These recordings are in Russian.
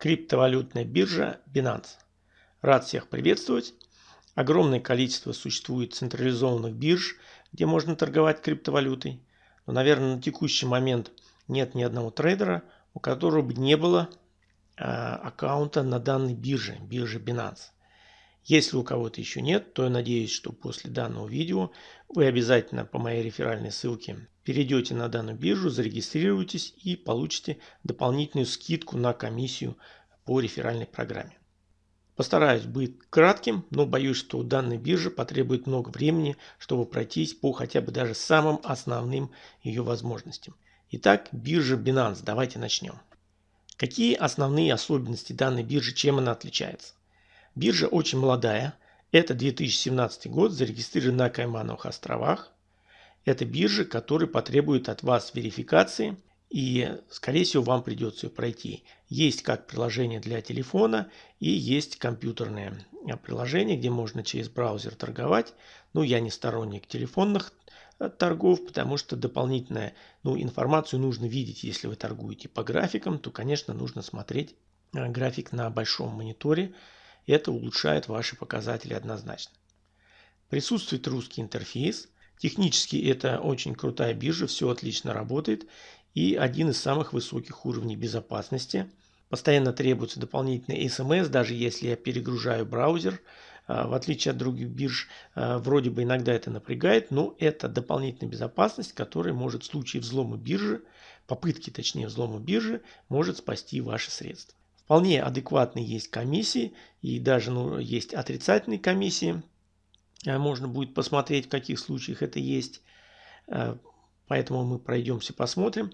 Криптовалютная биржа Binance. Рад всех приветствовать. Огромное количество существует централизованных бирж, где можно торговать криптовалютой. Но, наверное, на текущий момент нет ни одного трейдера, у которого бы не было э, аккаунта на данной бирже, бирже Binance. Если у кого-то еще нет, то я надеюсь, что после данного видео вы обязательно по моей реферальной ссылке перейдете на данную биржу, зарегистрируетесь и получите дополнительную скидку на комиссию по реферальной программе. Постараюсь быть кратким, но боюсь, что у данной биржи потребует много времени, чтобы пройтись по хотя бы даже самым основным ее возможностям. Итак, биржа Binance. Давайте начнем. Какие основные особенности данной биржи, чем она отличается? Биржа очень молодая. Это 2017 год, зарегистрирован на Каймановых островах. Это биржа, которая потребует от вас верификации и, скорее всего, вам придется ее пройти. Есть как приложение для телефона и есть компьютерное приложение, где можно через браузер торговать. Ну, я не сторонник телефонных э, торгов, потому что дополнительную ну, информацию нужно видеть. Если вы торгуете по графикам, то, конечно, нужно смотреть э, график на большом мониторе, это улучшает ваши показатели однозначно. Присутствует русский интерфейс. Технически это очень крутая биржа, все отлично работает. И один из самых высоких уровней безопасности. Постоянно требуется дополнительный смс, даже если я перегружаю браузер. А, в отличие от других бирж, а, вроде бы иногда это напрягает, но это дополнительная безопасность, которая может в случае взлома биржи, попытки точнее взлома биржи, может спасти ваши средства. Вполне адекватные есть комиссии и даже ну, есть отрицательные комиссии. Э, можно будет посмотреть, в каких случаях это есть. Э, поэтому мы пройдемся, посмотрим.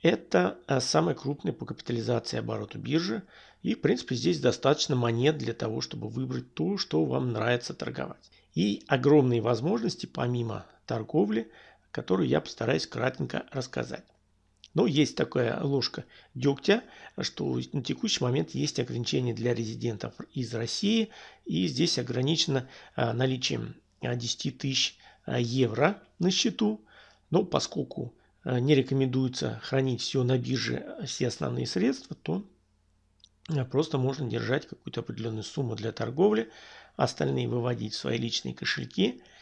Это э, самая крупная по капитализации оборота биржи. И, в принципе, здесь достаточно монет для того, чтобы выбрать то, что вам нравится торговать. И огромные возможности помимо торговли, которые я постараюсь кратенько рассказать. Но есть такая ложка дегтя, что на текущий момент есть ограничения для резидентов из России. И здесь ограничено а, наличием 10 тысяч а, евро на счету. Но поскольку а, не рекомендуется хранить все на бирже, все основные средства, то просто можно держать какую-то определенную сумму для торговли, остальные выводить в свои личные кошельки –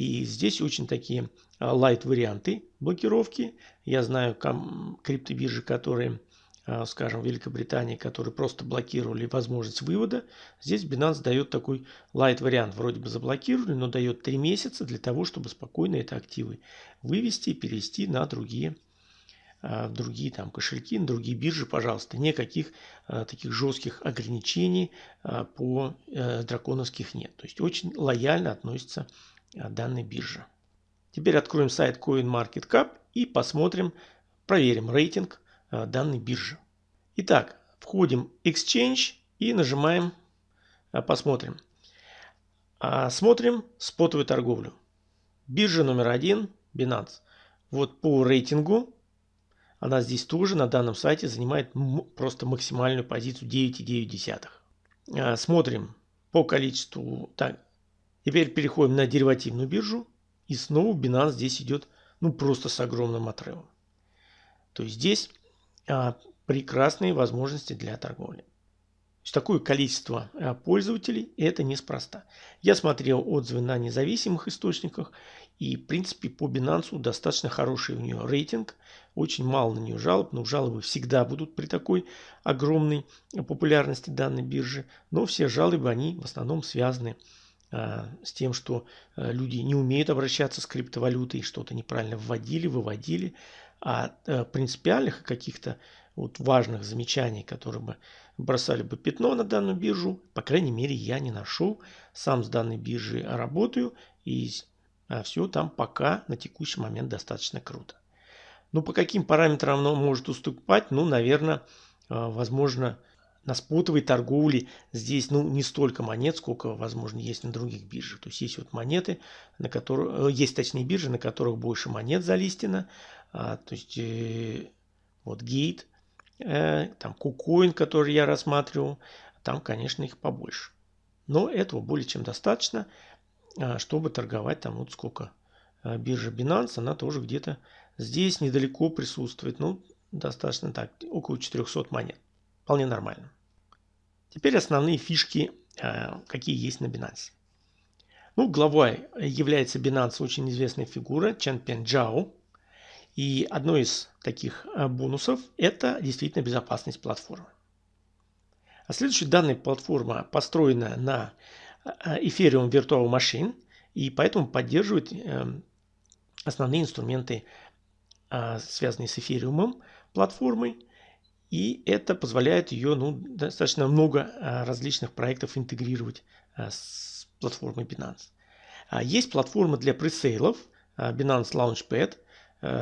и здесь очень такие лайт варианты блокировки. Я знаю криптобиржи, которые, а, скажем, в Великобритании, которые просто блокировали возможность вывода. Здесь Binance дает такой лайт вариант. Вроде бы заблокировали, но дает 3 месяца для того, чтобы спокойно это активы вывести и перевести на другие а, другие там кошельки, на другие биржи, пожалуйста. Никаких а, таких жестких ограничений а, по а, драконовских нет. То есть очень лояльно относится данной биржи. Теперь откроем сайт CoinMarketCap и посмотрим, проверим рейтинг а, данной биржи. Итак, входим Exchange и нажимаем а, «Посмотрим». А, смотрим спотовую торговлю. Биржа номер один Binance. Вот по рейтингу она здесь тоже на данном сайте занимает просто максимальную позицию 9,9. Смотрим по количеству Теперь переходим на деривативную биржу. И снова Binance здесь идет ну просто с огромным отрывом. То есть здесь а, прекрасные возможности для торговли. То есть такое количество а, пользователей это неспроста. Я смотрел отзывы на независимых источниках и в принципе по Binance достаточно хороший у нее рейтинг. Очень мало на нее жалоб, но жалобы всегда будут при такой огромной популярности данной биржи. Но все жалобы они в основном связаны с с тем, что а, люди не умеют обращаться с криптовалютой, что-то неправильно вводили, выводили, а, а принципиальных каких-то вот важных замечаний, которые бы бросали бы пятно на данную биржу, по крайней мере, я не нашел. Сам с данной биржей работаю, и все там пока на текущий момент достаточно круто. Ну, по каким параметрам оно может уступать? Ну, наверное, возможно, на спотовой торговле здесь ну, не столько монет, сколько, возможно, есть на других биржах. То есть есть вот монеты, на которых, э, есть точнее биржи, на которых больше монет залистено. А, то есть э, вот Gate, э, там KuCoin, который я рассматривал, там, конечно, их побольше. Но этого более чем достаточно, а, чтобы торговать там вот сколько. А, биржа Binance, она тоже где-то здесь недалеко присутствует. Ну, достаточно так, около 400 монет. Вполне нормально. Теперь основные фишки, какие есть на Binance. Ну, главой является Binance очень известная фигура Чен Пен Джао. И одной из таких бонусов – это действительно безопасность платформы. А следующая данная платформа построена на Ethereum Virtual Machine и поэтому поддерживает эм, основные инструменты, связанные с эфириумом платформой. И это позволяет ее ну, достаточно много различных проектов интегрировать с платформой Binance. А есть платформа для пресейлов Binance Launchpad,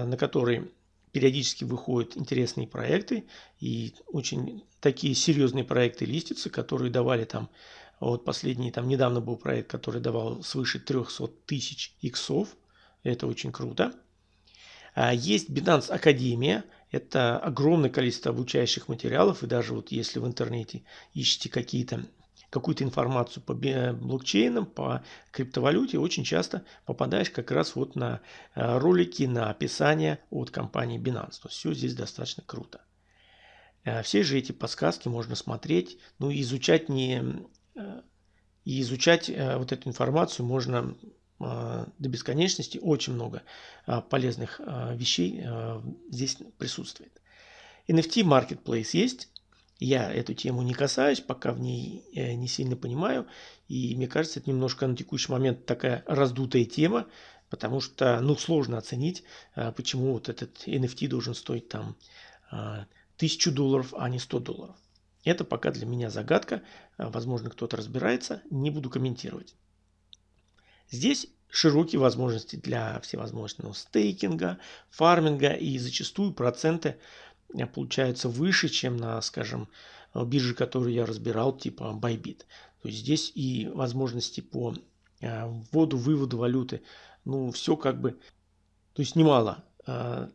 на которой периодически выходят интересные проекты и очень такие серьезные проекты листятся, которые давали там, вот последний, там недавно был проект, который давал свыше 300 тысяч иксов, это очень круто. А есть Binance Академия, это огромное количество обучающих материалов, и даже вот если в интернете ищете какие-то какую-то информацию по блокчейнам, по криптовалюте, очень часто попадаешь как раз вот на э, ролики, на описание от компании Binance. То есть все здесь достаточно круто. Э, все же эти подсказки можно смотреть, ну и изучать не... И изучать вот эту информацию можно до бесконечности. Очень много полезных вещей здесь присутствует. NFT Marketplace есть. Я эту тему не касаюсь, пока в ней э, не сильно понимаю. И мне кажется, это немножко на текущий момент такая раздутая тема, потому что ну, сложно оценить, почему вот этот NFT должен стоить там э, тысячу долларов, а не 100 долларов. Это пока для меня загадка. Возможно, кто-то разбирается. Не буду комментировать. Здесь широкие возможности для всевозможного стейкинга, фарминга и зачастую проценты Э, получается выше, чем на, скажем, э, бирже, которую я разбирал, типа Bybit. То есть здесь и возможности по э, вводу, выводу валюты, ну, все как бы, то есть немало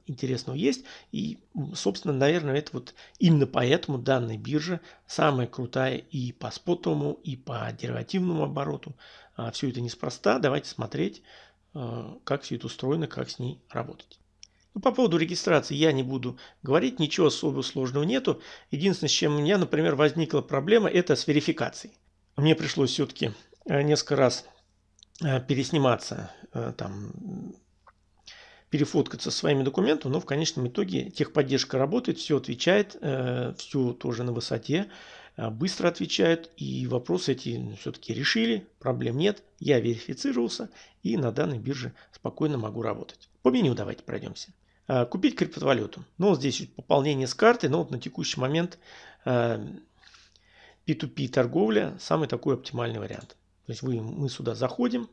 интересного есть. И, собственно, наверное, это вот именно поэтому данная биржа самая крутая и по спотовому, и по деривативному обороту. Все это неспроста. Давайте смотреть, как все это устроено, как с ней работать. Ну, по поводу регистрации я не буду говорить, ничего особо сложного нету. Единственное, с чем у меня, например, возникла проблема, это с верификацией. Мне пришлось все-таки э, несколько раз пересниматься, там, перефоткаться своими документами, но в конечном итоге техподдержка работает, все отвечает, все тоже на высоте, быстро отвечают, и вопросы эти все-таки решили, проблем нет, я верифицировался и на данной бирже спокойно могу работать. По меню давайте пройдемся. Э, купить криптовалюту. Ну, здесь пополнение с карты, но вот на текущий момент P2P э, торговля самый такой оптимальный вариант. То есть вы, мы сюда заходим, э,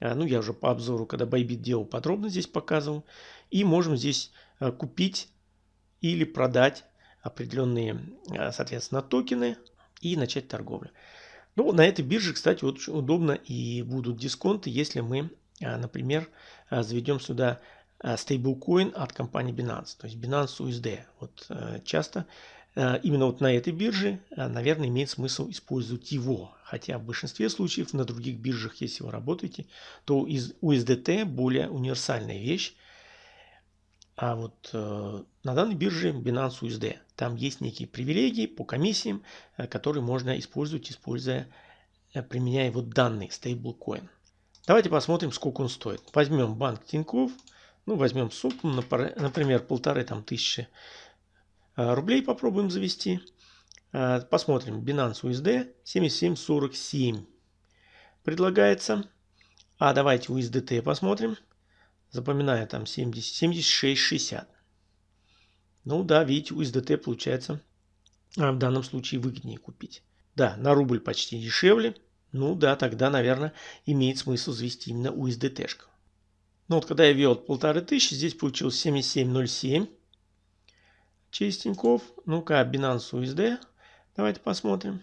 ну я уже по обзору, когда Bybit делал, подробно здесь показывал, и можем здесь купить или продать определенные, соответственно, токены и начать торговлю. Ну, на этой бирже, кстати, очень удобно и будут дисконты, если мы, например, заведем сюда Э, стейблкоин от компании Binance, то есть Binance USD. Вот э, часто э, именно вот на этой бирже, наверное, имеет смысл использовать его. Хотя в большинстве случаев на других биржах, если вы работаете, то USDT более универсальная вещь. А вот на данной бирже Binance USD, там есть некие привилегии по комиссиям, которые можно использовать, используя, применяя вот данный стейблкоин. Давайте посмотрим, сколько он стоит. Возьмем банк Тинькофф. Ну, возьмем сумму, например, полторы там тысячи рублей попробуем завести. А, посмотрим. Binance USD 7747 предлагается. А давайте USDT посмотрим. Запоминаю там 70, 7660. Ну да, видите, USDT получается а, в данном случае выгоднее купить. Да, на рубль почти дешевле. Ну да, тогда, наверное, имеет смысл завести именно USDT-шку. Ну вот когда я ввел полторы тысячи, здесь получилось 7707 Тинькофф. Ну-ка, Binance USD. Давайте посмотрим.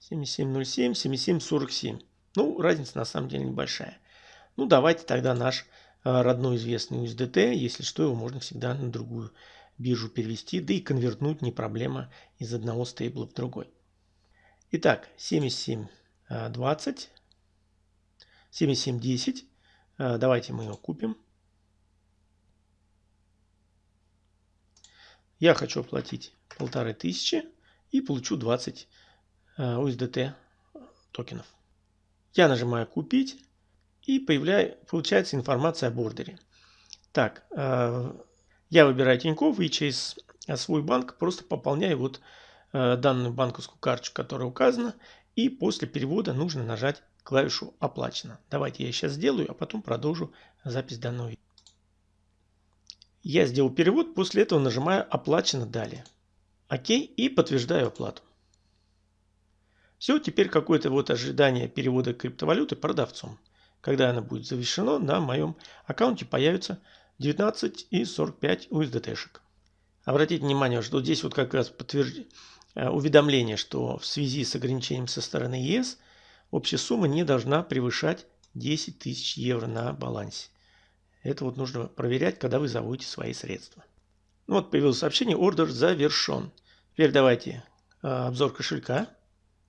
7707, 7747. Ну, разница на самом деле небольшая. Ну, давайте тогда наш э, родной известный USDT. Если что, его можно всегда на другую биржу перевести. Да и конвертнуть не проблема из одного стейбла в другой. Итак, 7720 7710. Э, давайте мы его купим. Я хочу оплатить полторы тысячи. и получу 20 USDT токенов. Я нажимаю «Купить» и появляю, получается информация о бордере. Так, я выбираю Тинькофф и через свой банк просто пополняю вот данную банковскую карточку, которая указана. И после перевода нужно нажать клавишу «Оплачено». Давайте я сейчас сделаю, а потом продолжу запись данного видео. Я сделал перевод, после этого нажимаю «Оплачено далее». ОК и подтверждаю оплату. Все, теперь какое-то вот ожидание перевода криптовалюты продавцом. Когда она будет завершена, на моем аккаунте появится 19,45 USDT-шек. Обратите внимание, что здесь вот как раз подтверждение Э, уведомление, что в связи с ограничением со стороны ЕС общая сумма не должна превышать 10 тысяч евро на балансе. Это вот нужно проверять, когда вы заводите свои средства. Ну вот появилось сообщение, ордер завершен. Теперь давайте э, обзор кошелька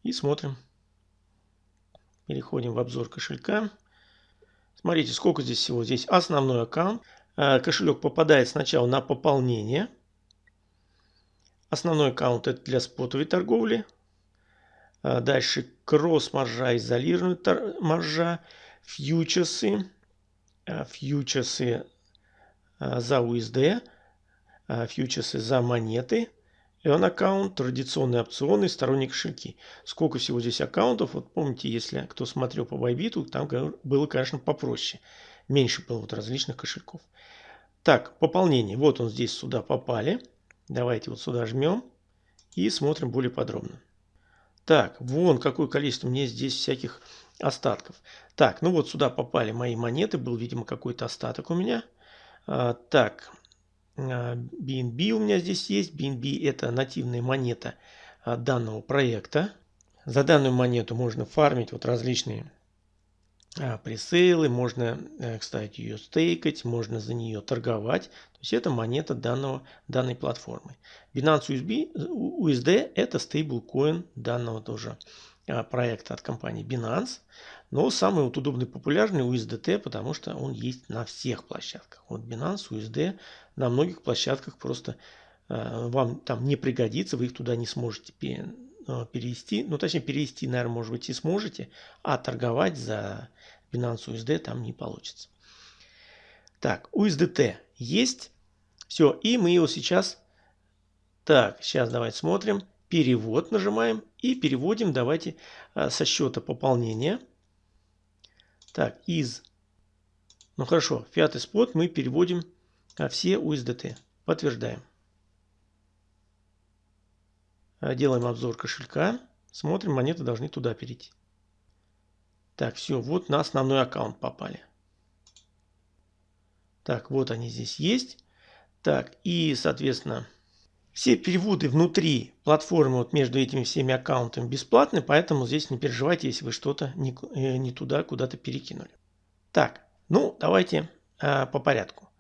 и смотрим. Переходим в обзор кошелька. Смотрите, сколько здесь всего. Здесь основной аккаунт. Э, кошелек попадает сначала на пополнение – Основной аккаунт это для спотовой торговли. А дальше кросс-маржа, изолированная маржа, фьючерсы, фьючерсы а, за USD, фьючерсы за монеты, он аккаунт, традиционные опционы, сторонние кошельки. Сколько всего здесь аккаунтов? Вот помните, если кто смотрел по Bybit, там было, конечно, попроще. Меньше было вот различных кошельков. Так, пополнение. Вот он здесь сюда попали. Давайте вот сюда жмем и смотрим более подробно. Так, вон какое количество мне здесь всяких остатков. Так, ну вот сюда попали мои монеты. Был, видимо, какой-то остаток у меня. А, так, BNB а, у меня здесь есть. BNB это нативная монета а, данного проекта. За данную монету можно фармить вот различные пресейлы, можно, э, кстати, ее стейкать, можно за нее торговать. То есть это монета данного, данной платформы. Binance USB, USD это стейблкоин данного тоже а, проекта от компании Binance. Но самый вот удобный популярный USDT, потому что он есть на всех площадках. Вот Binance, USD на многих площадках просто э, вам там не пригодится, вы их туда не сможете Э, перевести, ну точнее перевести, наверное, может быть и сможете, а торговать за Binance USD там не получится. Так, USDT есть. Все, и мы его сейчас... Так, сейчас давайте смотрим. Перевод нажимаем и переводим, давайте, э, со счета пополнения. Так, из... Ну хорошо, и спот мы переводим э, все USDT. Подтверждаем. Э, делаем обзор кошелька. Смотрим, монеты должны туда перейти. Так, все, вот на основной аккаунт попали. Так, вот они здесь есть. Так, и, соответственно, все переводы внутри платформы вот между этими всеми аккаунтами бесплатны, поэтому здесь не переживайте, если вы что-то не, э, не туда куда-то перекинули. Так, ну давайте э, по порядку.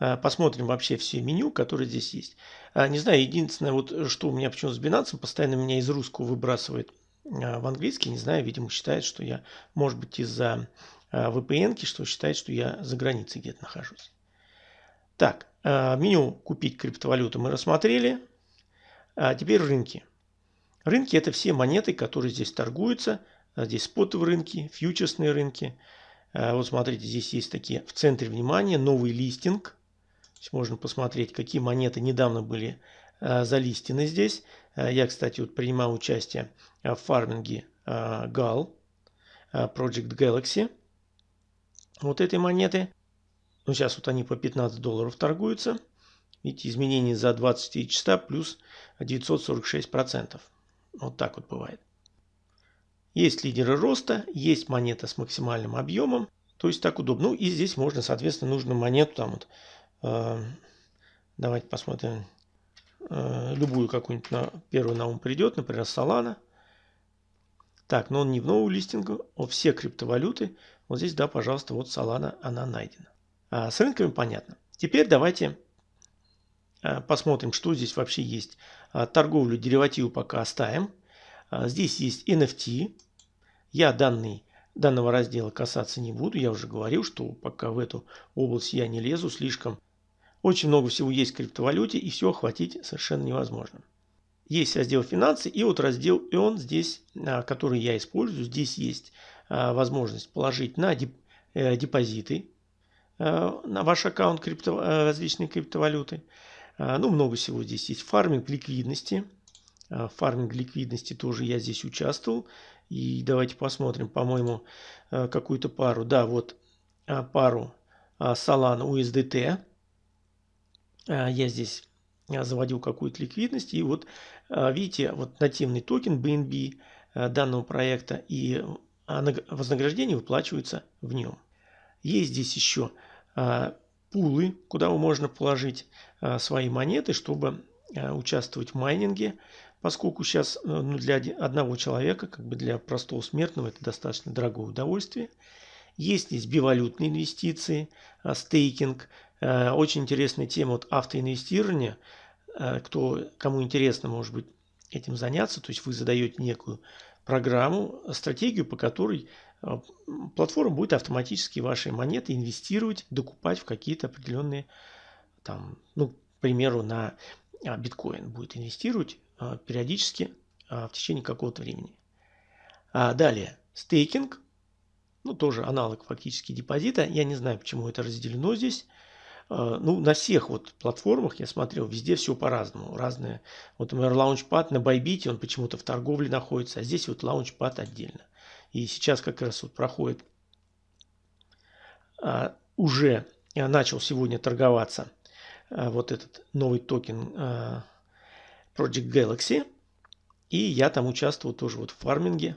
Э, посмотрим вообще все меню, которые здесь есть. Э, не знаю, единственное, вот что у меня почему с Binance, постоянно меня из русского выбрасывает э, в английский. Не знаю, видимо, считает, что я, может быть, из-за VPN, что считает, что я за границей где-то нахожусь. Так, меню «Купить криптовалюту» мы рассмотрели. А теперь рынки. Рынки – это все монеты, которые здесь торгуются. Здесь спотовые рынки, фьючерсные рынки. Вот смотрите, здесь есть такие в центре внимания новый листинг – можно посмотреть, какие монеты недавно были э, залистены здесь. Э, я, кстати, вот принимал участие в фарминге э, GAL, Project Galaxy. Вот этой монеты. Ну, сейчас вот они по 15 долларов торгуются. Видите, изменения за 24 часа плюс 946%. Вот так вот бывает. Есть лидеры роста, есть монета с максимальным объемом. То есть так удобно. Ну и здесь можно, соответственно, нужно монету там вот Э, давайте посмотрим э, любую какую-нибудь на, первую на ум придет, например, Solana. Так, но он не в новую листингу, а все криптовалюты. Вот здесь, да, пожалуйста, вот Solana, она найдена. А с рынками понятно. Теперь давайте э, посмотрим, что здесь вообще есть. А, торговлю деривативу пока оставим. А, здесь есть NFT. Я данный данного раздела касаться не буду. Я уже говорил, что пока в эту область я не лезу, слишком очень много всего есть в криптовалюте, и все охватить совершенно невозможно. есть раздел «Финансы» и вот раздел и он здесь, который я использую. Здесь есть возможность положить на депозиты на ваш аккаунт крипто, различные криптовалюты. Ну, много всего здесь есть. Фарминг ликвидности. Фарминг ликвидности тоже я здесь участвовал. И давайте посмотрим, по-моему, какую-то пару. Да, вот пару Solana USDT. Я здесь заводил какую-то ликвидность. И вот видите, вот нативный токен BNB данного проекта и вознаграждение выплачивается в нем. Есть здесь еще пулы, куда можно положить свои монеты, чтобы участвовать в майнинге, поскольку сейчас ну, для одного человека, как бы для простого смертного, это достаточно дорогое удовольствие. Есть здесь бивалютные инвестиции, стейкинг, Э, очень интересная тема вот автоинвестирования. Э, кто, кому интересно, может быть, этим заняться. То есть вы задаете некую программу, стратегию, по которой э, платформа будет автоматически ваши монеты инвестировать, докупать в какие-то определенные, там, ну, к примеру, на а, биткоин будет инвестировать периодически в течение какого-то времени. А далее, стейкинг, ну, тоже аналог фактически депозита. Я не знаю, почему это разделено здесь. А, ну, на всех вот платформах я смотрел, везде все по-разному. Разные. Вот, например, launchpad на Bybit е, он почему-то в торговле находится, а здесь вот launchpad отдельно. И сейчас как раз вот проходит, а, уже я начал сегодня торговаться а, вот этот новый токен а, Project Galaxy. И я там участвовал тоже вот в фарминге.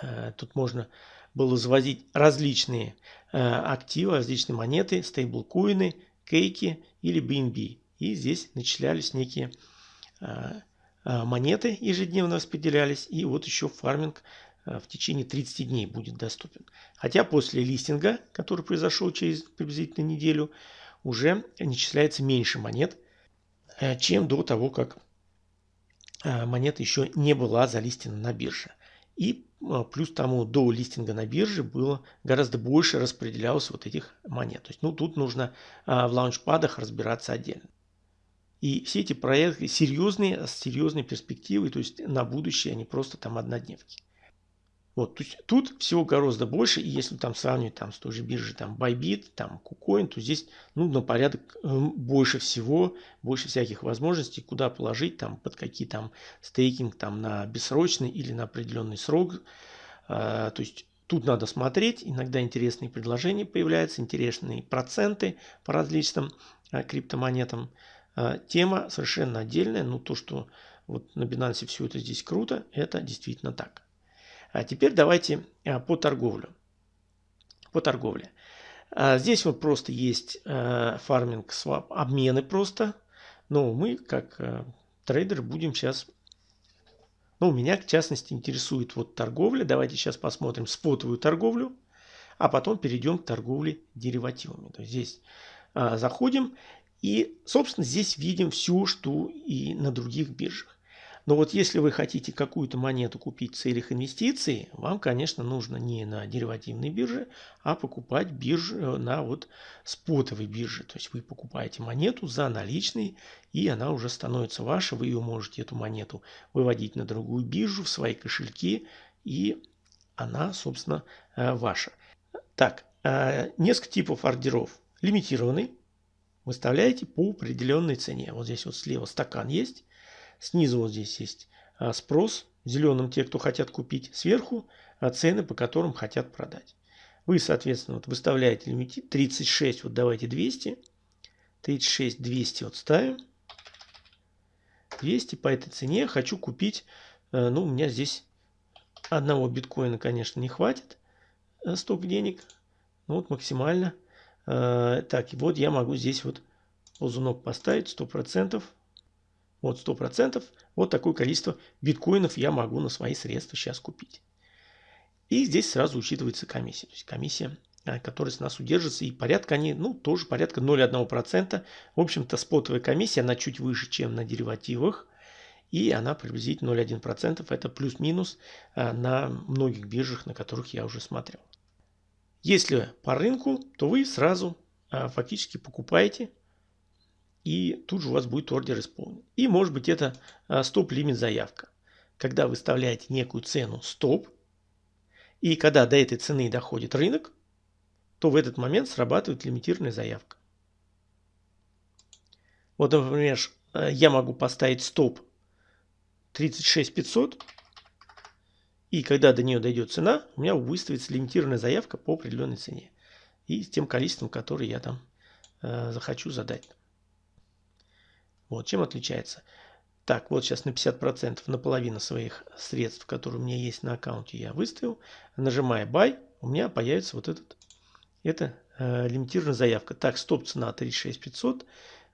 А, тут можно было завозить различные активы, различные монеты, стейблкоины, кейки или BNB. И здесь начислялись некие монеты, ежедневно распределялись. И вот еще фарминг в течение 30 дней будет доступен. Хотя после листинга, который произошел через приблизительно неделю, уже начисляется меньше монет, чем до того, как монета еще не была залистена на бирже. И плюс тому до листинга на бирже было гораздо больше распределялось вот этих монет. То есть, ну, тут нужно в лаунчпадах разбираться отдельно. И все эти проекты серьезные, с серьезной перспективой, то есть на будущее, а не просто там однодневки. Вот, то есть тут всего гораздо больше, и если там сравнивать там с той же биржей там Bybit, там KuCoin, то здесь ну, на порядок эм, больше всего, больше всяких возможностей, куда положить, там под какие там стейкинг там на бессрочный или на определенный срок. А, то есть тут надо смотреть, иногда интересные предложения появляются, интересные проценты по различным а, криптомонетам. А, тема совершенно отдельная, но то, что вот на Binance все это здесь круто, это действительно так. А теперь давайте а, по торговлю. По торговле. А, здесь вот просто есть фарминг, свап, обмены просто. Но мы, как трейдер, будем сейчас... Ну, меня, в частности, интересует вот торговля. Давайте сейчас посмотрим спотовую торговлю. А потом перейдем к торговле деривативами. То есть здесь заходим. И, собственно, здесь видим все, что и на других биржах. Но вот если вы хотите какую-то монету купить в целях инвестиций, вам, конечно, нужно не на деривативной бирже, а покупать биржу э, на вот спотовой бирже. То есть вы покупаете монету за наличный, и она уже становится ваша. Вы ее можете, эту монету, выводить на другую биржу, в свои кошельки, и она, собственно, э, ваша. Так, э, несколько типов ордеров. Лимитированный. Выставляете по определенной цене. Вот здесь вот слева стакан есть. Снизу вот здесь есть а, спрос, зеленым те, кто хотят купить, сверху а, цены, по которым хотят продать. Вы, соответственно, вот выставляете лимит 36, вот давайте 200, 36, 200 вот ставим. 200 по этой цене хочу купить, а, ну у меня здесь одного биткоина, конечно, не хватит столько денег, ну вот максимально. Так, и вот я могу здесь вот ползунок поставить 100%. Вот 100%. Вот такое количество биткоинов я могу на свои средства сейчас купить. И здесь сразу учитывается комиссия. То есть комиссия, э, которая с нас удержится. И порядка они, ну, тоже порядка 0,1%. В общем-то, спотовая комиссия, она чуть выше, чем на деривативах. И она приблизительно 0,1%. Это плюс-минус э, на многих биржах, на которых я уже смотрел. Если по рынку, то вы сразу э, фактически покупаете и тут же у вас будет ордер исполнен. И может быть это стоп-лимит заявка. Когда вы выставляете некую цену стоп, и когда до этой цены доходит рынок, то в этот момент срабатывает лимитированная заявка. Вот, например, я могу поставить стоп 36500, и когда до нее дойдет цена, у меня выставится лимитированная заявка по определенной цене. И с тем количеством, которое я там э, захочу задать. Вот, чем отличается. Так, вот сейчас на 50%, наполовину своих средств, которые у меня есть на аккаунте, я выставил. Нажимая Buy, у меня появится вот этот, это э, лимитированная заявка. Так, стоп цена 36500,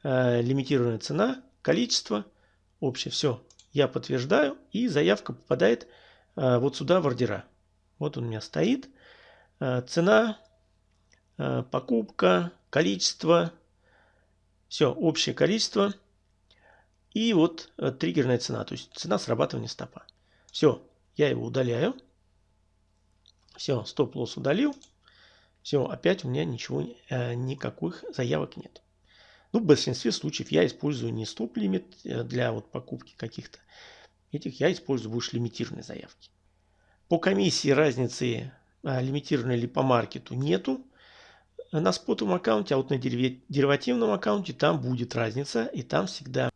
э, лимитированная цена, количество, общее, все. Я подтверждаю, и заявка попадает э, вот сюда в ордера. Вот он у меня стоит. Э, цена, э, покупка, количество, все, общее количество – и вот э, триггерная цена, то есть цена срабатывания стопа. Все, я его удаляю. Все, стоп-лосс удалил. Все, опять у меня ничего, э, никаких заявок нет. Ну, в большинстве случаев я использую не стоп-лимит э, для вот покупки каких-то этих, я использую больше лимитированные заявки. По комиссии разницы лимитированной или по маркету нету на спотовом аккаунте, а вот на деривативном аккаунте там будет разница, и там всегда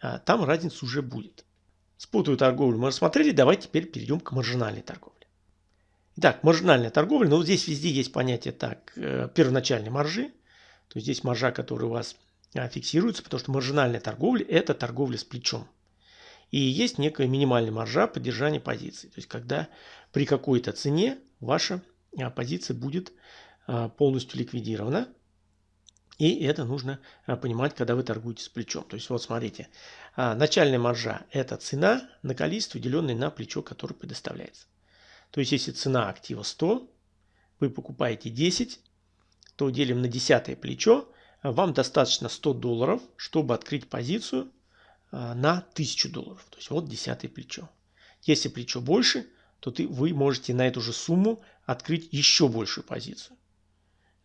а, там разница уже будет. Спутаю торговлю мы рассмотрели, давайте теперь перейдем к маржинальной торговле. Итак, маржинальная торговля, ну здесь везде есть понятие так, э, первоначальной маржи, то есть здесь маржа, которая у вас а, фиксируется, потому что маржинальная торговля – это торговля с плечом. И есть некая минимальная маржа поддержания позиции, то есть когда при какой-то цене ваша а, позиция будет полностью ликвидирована, и это нужно а, понимать, когда вы торгуете с плечом. То есть вот смотрите, а, начальная маржа – это цена на количество, деленное на плечо, которое предоставляется. То есть если цена актива 100, вы покупаете 10, то делим на 10 плечо, а, вам достаточно 100 долларов, чтобы открыть позицию на 1000 долларов. То есть вот 10 плечо. Если плечо больше, то ты, вы можете на эту же сумму открыть еще большую позицию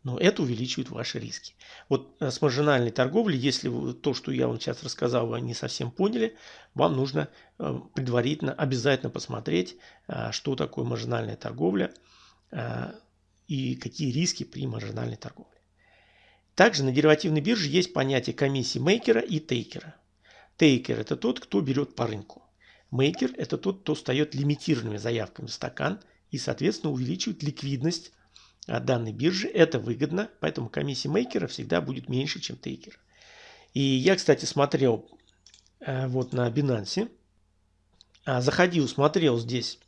но это увеличивает ваши риски. Вот э, с маржинальной торговлей, если вы, то, что я вам сейчас рассказал, вы не совсем поняли, вам нужно э, предварительно обязательно посмотреть, э, что такое маржинальная торговля и какие риски при маржинальной торговле. Также на деривативной бирже есть понятие комиссии мейкера и тейкера. Тейкер – это тот, кто берет по рынку. Мейкер – это тот, кто встает лимитированными заявками в стакан и, соответственно, увеличивает ликвидность данной биржи. Это выгодно, поэтому комиссия мейкера всегда будет меньше, чем тейкера. И я, кстати, смотрел э, вот на Binance. А, заходил, смотрел здесь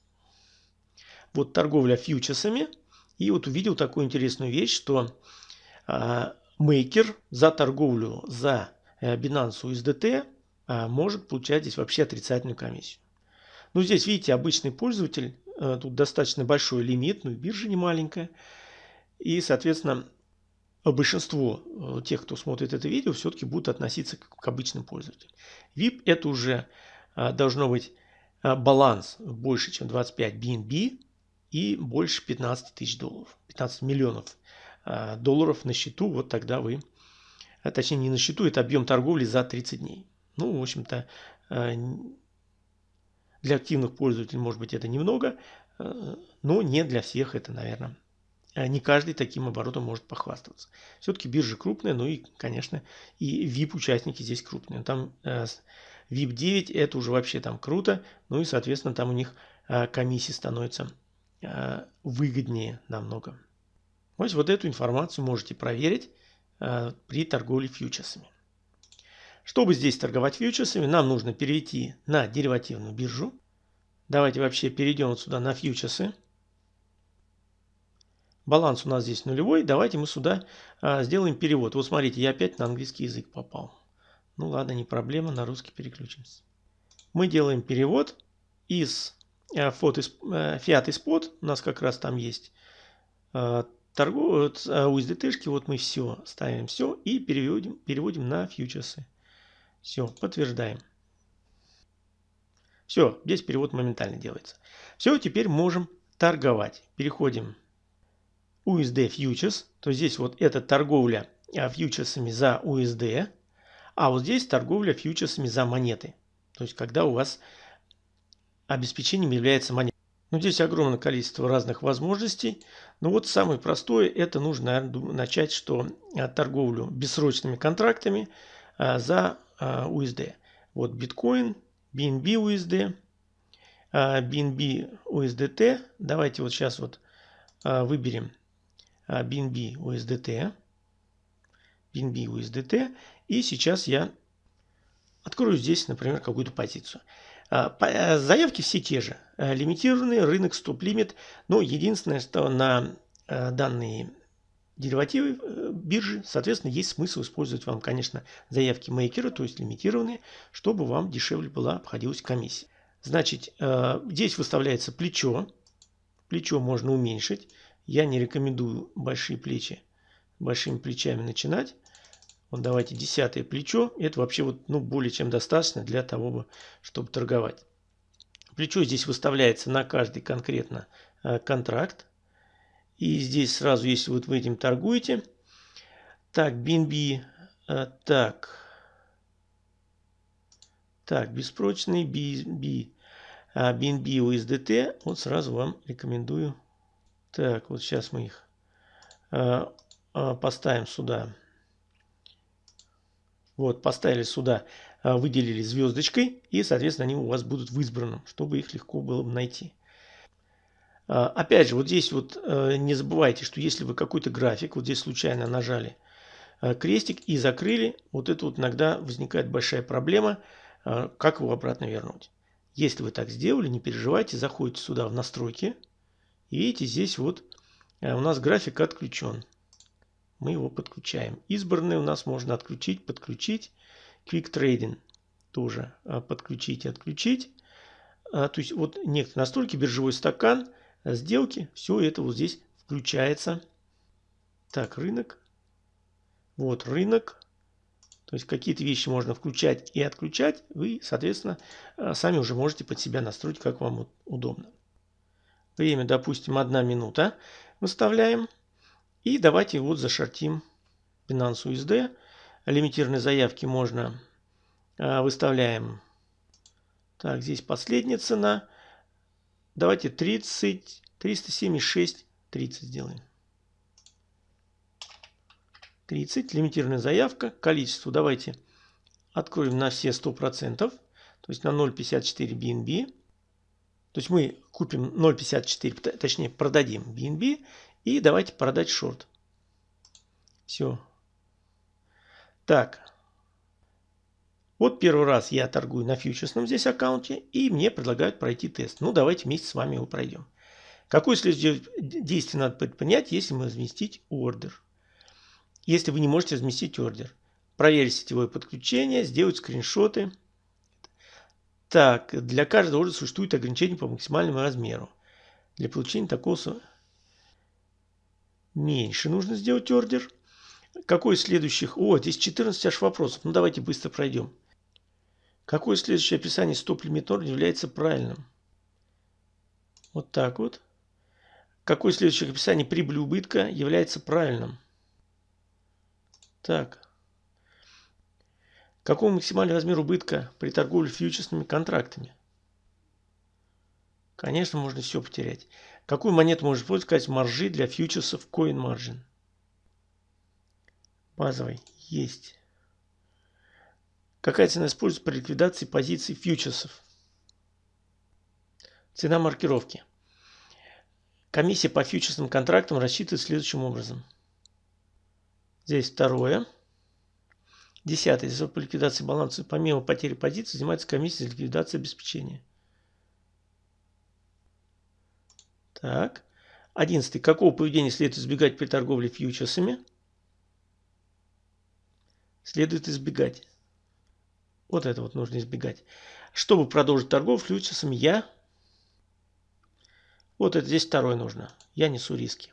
вот торговля фьючерсами. И вот увидел такую интересную вещь, что а, мейкер за торговлю за э, Binance USDT а, может получать здесь вообще отрицательную комиссию. Ну, здесь, видите, обычный пользователь, э, тут достаточно большой лимит, ну и биржа не маленькая. И, соответственно, большинство э, тех, кто смотрит это видео, все-таки будут относиться к обычным пользователям. VIP это уже должно быть баланс больше, чем 25 BNB и больше 15 тысяч долларов, 15 миллионов долларов на счету, вот тогда вы, точнее не на счету, это объем торговли за 30 дней. Ну, в общем-то, для активных пользователей, может быть, это немного, но не для всех это, наверное, а не каждый таким оборотом может похвастаться. Все-таки биржа крупная, ну и, конечно, и VIP-участники здесь крупные. Там э, VIP 9 это уже вообще там круто, ну и, соответственно, там у них э, комиссии становятся э, выгоднее намного. Вот, вот эту информацию можете проверить э, при торговле фьючерсами. Чтобы здесь торговать фьючерсами, нам нужно перейти на деривативную биржу. Давайте вообще перейдем вот сюда на фьючерсы. Баланс у нас здесь нулевой. Давайте мы сюда а, сделаем перевод. Вот смотрите, я опять на английский язык попал. Ну ладно, не проблема, на русский переключимся. Мы делаем перевод из а, фото, а, фиат и спот. У нас как раз там есть а, торгов, а, USDT-шки. Вот мы все ставим все и переводим, переводим на фьючерсы. Все, подтверждаем. Все, здесь перевод моментально делается. Все, теперь можем торговать. Переходим USD Futures, то здесь вот эта торговля а, фьючерсами за USD. А вот здесь торговля фьючерсами за монеты. То есть когда у вас обеспечением является монета. Ну, здесь огромное количество разных возможностей. Но вот самое простое, это нужно наверное, начать, что а, торговлю бессрочными контрактами а, за USD. Вот биткоин, BNB USD, BNB USDT. Давайте вот сейчас вот выберем BNB USDT. BNB USDT. И сейчас я открою здесь, например, какую-то позицию. А, заявки все те же. Лимитированный рынок стоп-лимит. Но единственное, что на данные деривативы биржи, соответственно, есть смысл использовать вам, конечно, заявки мейкера, то есть лимитированные, чтобы вам дешевле была обходилась комиссия. Значит, здесь выставляется плечо. Плечо можно уменьшить. Я не рекомендую большие плечи, большими плечами начинать. Вот давайте десятое плечо. Это вообще вот, ну, более чем достаточно для того, чтобы торговать. Плечо здесь выставляется на каждый конкретно э, контракт. И здесь сразу, если вот вы этим торгуете. Так, BNB. Э, так. Так, беспрочный BNB. BNB USDT. Вот сразу вам рекомендую. Так, вот сейчас мы их э, поставим сюда. Вот, поставили сюда, выделили звездочкой, и, соответственно, они у вас будут в избранном, чтобы их легко было бы найти. А, опять же, вот здесь вот э, не забывайте, что если вы какой-то график, вот здесь случайно нажали э, крестик и закрыли, вот это вот иногда возникает большая проблема, э, как его обратно вернуть. Если вы так сделали, не переживайте, заходите сюда в настройки, и видите, здесь вот у нас график отключен мы его подключаем. Избранные у нас можно отключить, подключить. Quick Trading тоже подключить и отключить. А, то есть вот некоторые настройки, биржевой стакан, сделки, все это вот здесь включается. Так, рынок. Вот рынок. То есть какие-то вещи можно включать и отключать. Вы, соответственно, а, сами уже можете под себя настроить, как вам удобно. Время, допустим, одна минута выставляем. И давайте вот зашортим Binance USD. Лимитированные заявки можно а, выставляем. Так, здесь последняя цена. Давайте 30, 376, 30 сделаем. 30, лимитированная заявка. Количество давайте откроем на все 100%. То есть на 0.54 BNB. То есть мы купим 0.54, точнее продадим BNB и давайте продать шорт. Все. Так. Вот первый раз я торгую на фьючерсном здесь аккаунте, и мне предлагают пройти тест. Ну, давайте вместе с вами его пройдем. Какое следующее действие надо предпринять, если мы разместить ордер? Если вы не можете разместить ордер. Проверить сетевое подключение, сделать скриншоты. Так, для каждого ордера существует ограничение по максимальному размеру. Для получения такого меньше нужно сделать ордер. Какой из следующих? О, здесь 14 аж вопросов. Ну, давайте быстро пройдем. Какое следующее описание стоп-лимит ордер является правильным? Вот так вот. Какое следующее описание прибыли убытка является правильным? Так. Какой максимальный размер убытка при торговле фьючерсными контрактами? Конечно, можно все потерять. Какую монету можно использовать маржи для фьючерсов Coin Margin? Базовый. Есть. Какая цена используется при ликвидации позиций фьючерсов? Цена маркировки. Комиссия по фьючерсным контрактам рассчитывается следующим образом. Здесь второе. Десятое. За по ликвидации баланса помимо потери позиций занимается комиссия за ликвидацию обеспечения. Так. Одиннадцатый. Какого поведения следует избегать при торговле фьючерсами? Следует избегать. Вот это вот нужно избегать. Чтобы продолжить торговлю фьючерсами, я... Вот это здесь второе нужно. Я несу риски.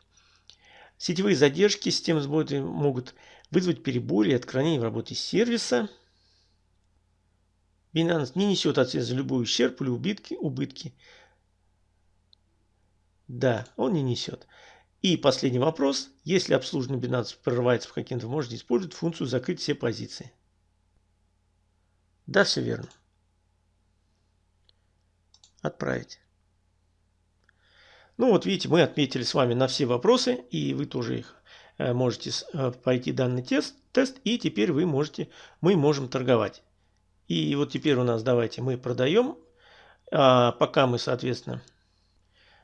Сетевые задержки системы сбоя могут вызвать перебои или отклонения в работе сервиса. Binance не несет ответственность за любой ущерб или убытки, убытки да, он не несет. И последний вопрос. Если обслуживание Binance прорывается в каким-то, можете использовать функцию закрыть все позиции. Да, все верно. Отправить. Ну вот видите, мы отметили с вами на все вопросы, и вы тоже их э, можете э, пройти данный тест, тест, и теперь вы можете, мы можем торговать. И вот теперь у нас давайте мы продаем, а пока мы, соответственно,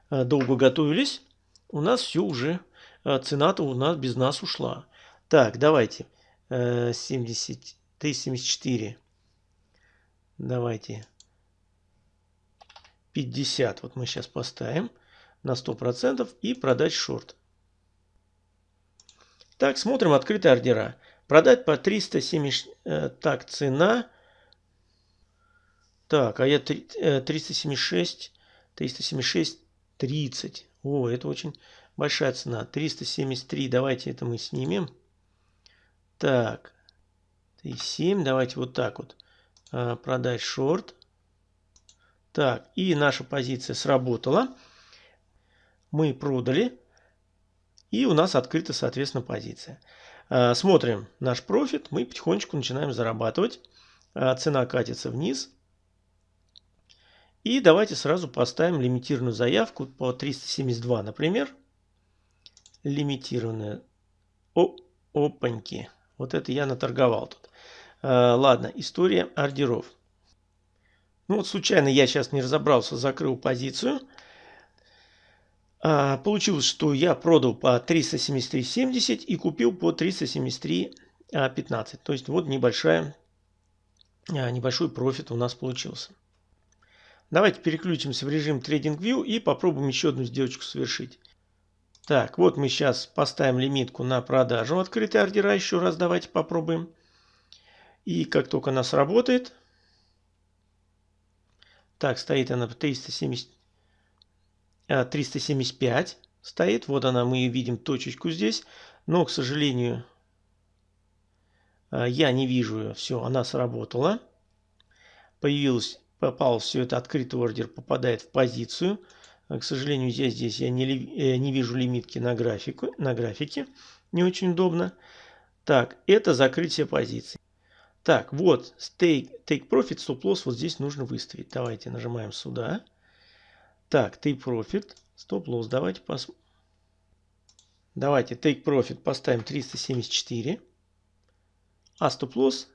э, долго готовились, у нас все уже, цена-то у нас без нас ушла. Так, давайте, 70, 374, давайте 50, вот мы сейчас поставим на 100% и продать шорт. Так, смотрим открытые ордера. Продать по 370, э, так, цена. Так, а я 376, 376, 30. О, это очень большая цена. 373, давайте это мы снимем. Так, 7, давайте вот так вот. Э, продать шорт. Так, и наша позиция сработала мы продали, и у нас открыта, соответственно, позиция. А, смотрим наш профит, мы потихонечку начинаем зарабатывать. А, цена катится вниз. И давайте сразу поставим лимитированную заявку по 372, например. Лимитированная. О, опаньки. Вот это я наторговал тут. А, ладно, история ордеров. Ну вот случайно я сейчас не разобрался, закрыл позицию. А, получилось, что я продал по 373.70 и купил по 373.15. То есть вот небольшая, а, небольшой профит у нас получился. Давайте переключимся в режим TradingView и попробуем еще одну сделочку совершить. Так, вот мы сейчас поставим лимитку на продажу открытые ордера. Еще раз давайте попробуем. И как только она сработает. Так, стоит она по 370. 375 э, стоит. Вот она, мы видим точечку здесь. Но, к сожалению, э, я не вижу ее. Все, она сработала. Появилась, попал все это открытый ордер, попадает в позицию. Э, к сожалению, здесь, здесь я не, не вижу лимитки на, графику, на графике. Не очень удобно. Так, это закрытие позиции. Так, вот, take, take profit, stop loss вот здесь нужно выставить. Давайте нажимаем сюда. Так, take profit, стоп лосс, давайте посмотрим. Давайте take profit поставим 374, а стоп лосс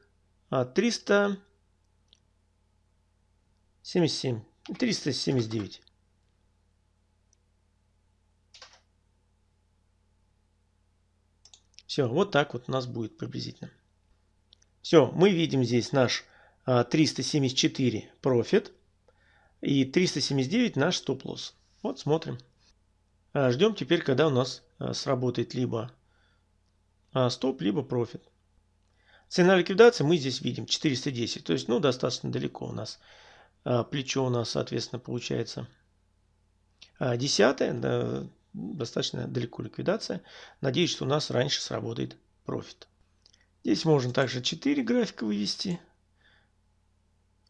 377, 379. Все, вот так вот у нас будет приблизительно. Все, мы видим здесь наш 374 а, профит. И 379 наш стоп-лосс. Вот смотрим. А, ждем теперь, когда у нас а, сработает либо стоп, либо профит. Цена ликвидации мы здесь видим 410. То есть, ну, достаточно далеко у нас. Плечо у нас, соответственно, получается десятое. Достаточно далеко ликвидация. Надеюсь, что у нас раньше сработает профит. Здесь можно также 4 графика вывести.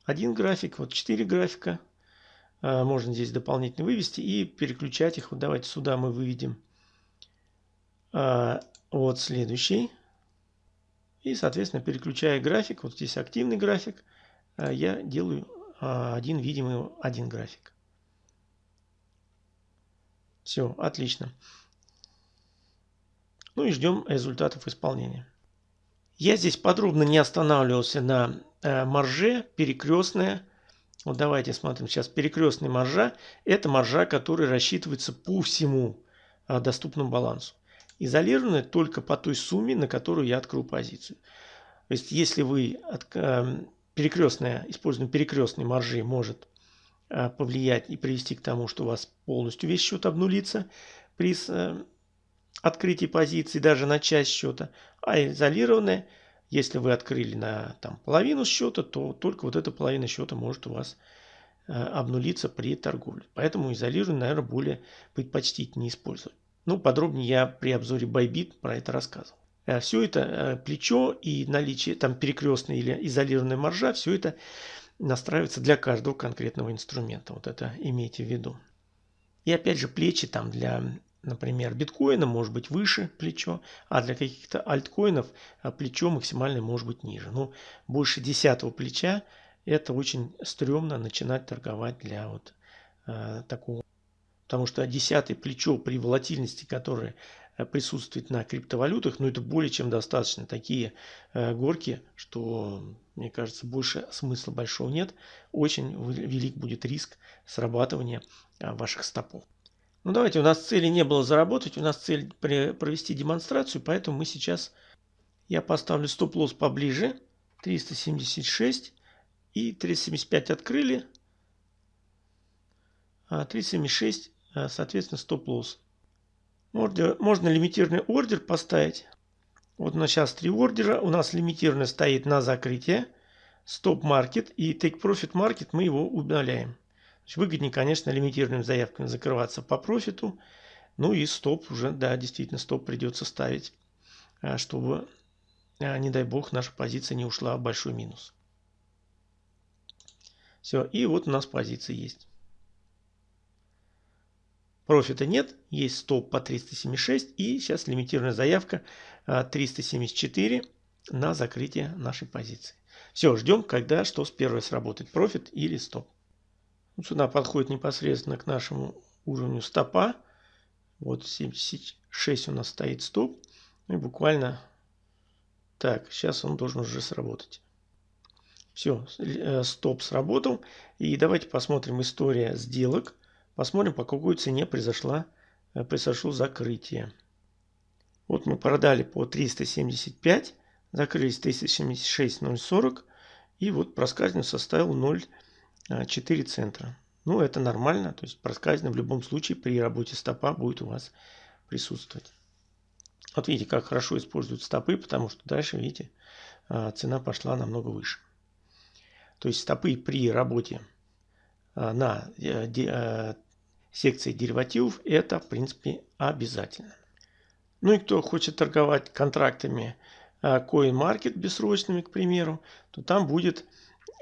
Один график, вот 4 графика. А, можно здесь дополнительно вывести и переключать их. Вот давайте сюда мы выведем а, вот следующий. И, соответственно, переключая график, вот здесь активный график, а, я делаю один видимый один график. Все, отлично. Ну и ждем результатов исполнения. Я здесь подробно не останавливался на марже, перекрестная вот давайте смотрим. Сейчас перекрестный маржа. Это маржа, которая рассчитывается по всему а, доступному балансу. Изолированная только по той сумме, на которую я открыл позицию. То есть, если вы э, перекрестная, использование перекрестной маржи может э, повлиять и привести к тому, что у вас полностью весь счет обнулится при открытии позиции, даже на часть счета, а изолированная – если вы открыли на там, половину счета, то только вот эта половина счета может у вас э, обнулиться при торговле. Поэтому изолированный, наверное, более предпочтительнее использовать. Ну, подробнее я при обзоре Bybit про это рассказывал. Э, все это э, плечо и наличие там перекрестной или изолированной маржа, все это настраивается для каждого конкретного инструмента. Вот это имейте в виду. И опять же плечи там для например, биткоина может быть выше плечо, а для каких-то альткоинов а, плечо максимальное может быть ниже. Но ну, больше десятого плеча это очень стрёмно начинать торговать для вот э, такого. Потому что десятое плечо при волатильности, которое э, присутствует на криптовалютах, ну это более чем достаточно. Такие э, горки, что, мне кажется, больше смысла большого нет. Очень велик будет риск срабатывания э, ваших стопов. Ну давайте, у нас цели не было заработать, у нас цель провести демонстрацию, поэтому мы сейчас, я поставлю стоп-лосс поближе, 376 и 375 открыли, а 376, а, соответственно, стоп-лосс. Можно лимитированный ордер поставить. Вот у нас сейчас три ордера. У нас лимитированный стоит на закрытие. Стоп-маркет и take profit market мы его удаляем. Выгоднее, конечно, лимитированными заявками закрываться по профиту. Ну и стоп уже, да, действительно, стоп придется ставить, а, чтобы, а, не дай бог, наша позиция не ушла в большой минус. Все, и вот у нас позиция есть. Профита нет, есть стоп по 376 и сейчас лимитированная заявка 374 а, на закрытие нашей позиции. Все, ждем, когда что с первой сработает, профит или стоп. Сюда подходит непосредственно к нашему уровню стопа. Вот 76 у нас стоит стоп. И буквально так, сейчас он должен уже сработать. Все, э, стоп сработал. И давайте посмотрим история сделок. Посмотрим, по какой цене произошла, э, произошло закрытие. Вот мы продали по 375, закрылись 376.040. И вот проскальзывание составил 0. 4 а, центра. Ну, это нормально, то есть проскальзывание в любом случае при работе стопа будет у вас присутствовать. Вот видите, как хорошо используют стопы, потому что дальше, видите, а, цена пошла намного выше. То есть стопы при работе а, на э, секции деривативов это, в принципе, обязательно. Ну и кто хочет торговать контрактами CoinMarket бессрочными, к примеру, то там будет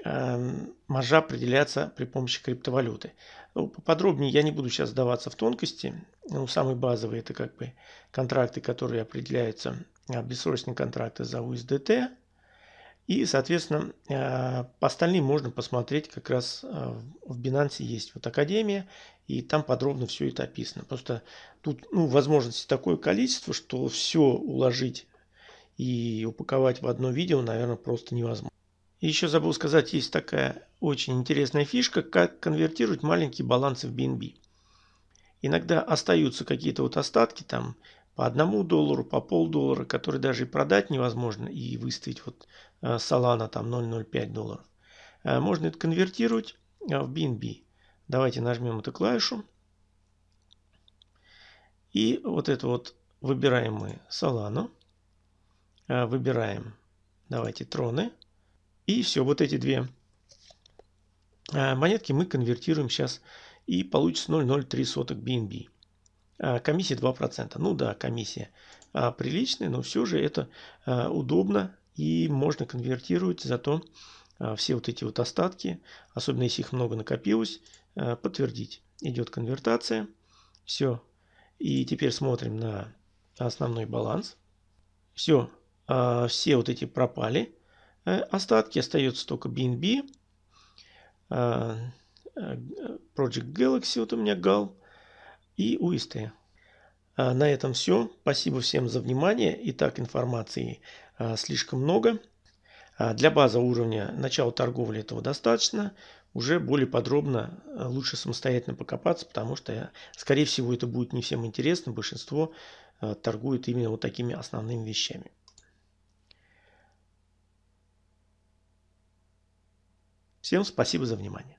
маржа определяться при помощи криптовалюты. Ну, поподробнее я не буду сейчас сдаваться в тонкости. Ну, самые базовые это как бы контракты, которые определяются, а, бессрочные контракты за USDT. И, соответственно, э, по остальным можно посмотреть как раз э, в Binance есть вот Академия, и там подробно все это описано. Просто тут ну, возможности такое количество, что все уложить и упаковать в одно видео, наверное, просто невозможно. Еще забыл сказать, есть такая очень интересная фишка, как конвертировать маленькие балансы в BNB. Иногда остаются какие-то вот остатки там по одному доллару, по полдоллара, которые даже и продать невозможно и выставить вот э, Solana там 0,05 долларов. Э, можно это конвертировать э, в BNB. Давайте нажмем эту клавишу. И вот это вот выбираем мы Solana. Выбираем, давайте, троны. И все, вот эти две а, монетки мы конвертируем сейчас и получится 0,03 BNB. А, комиссия 2%. Ну да, комиссия а, приличная, но все же это удобно и можно конвертировать, зато все вот эти вот остатки, особенно если их много накопилось, подтвердить. Идет конвертация. Все. И теперь смотрим на основной баланс. Все. Все вот эти пропали. Э, остатки остается только BNB, э, э, Project Galaxy, вот у меня GAL и UST. На этом все. Спасибо всем за внимание. Итак, информации слишком много. Для базового уровня начала торговли этого достаточно. Уже более подробно лучше самостоятельно покопаться, потому что, скорее всего, это будет не всем интересно. Большинство торгует именно вот такими основными вещами. Всем спасибо за внимание.